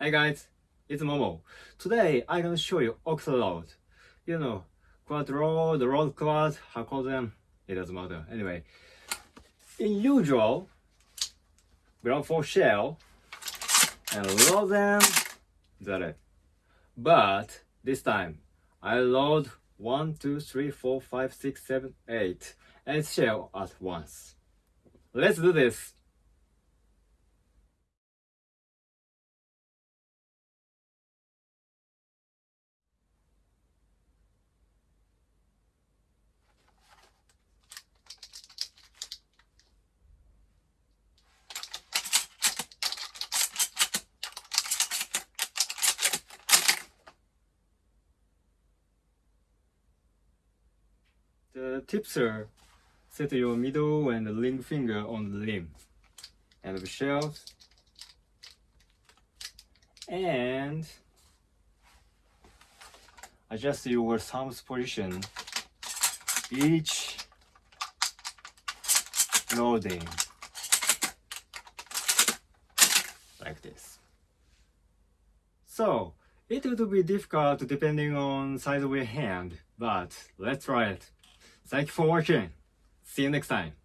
Hey guys, it's Momo. Today I'm gonna show you Oxaload. You know, quad road, road quad, how call them? It doesn't matter. Anyway, in usual, ground for shell and load them. That it. But this time, I load one, two, three, four, five, six, seven, eight, and shell at once. Let's do this. The tips are set your middle and ring finger on the rim and the shells and adjust your thumb's position. Each loading. Like this. So it would be difficult depending on size of your hand but let's try it Thank you for watching. See you next time.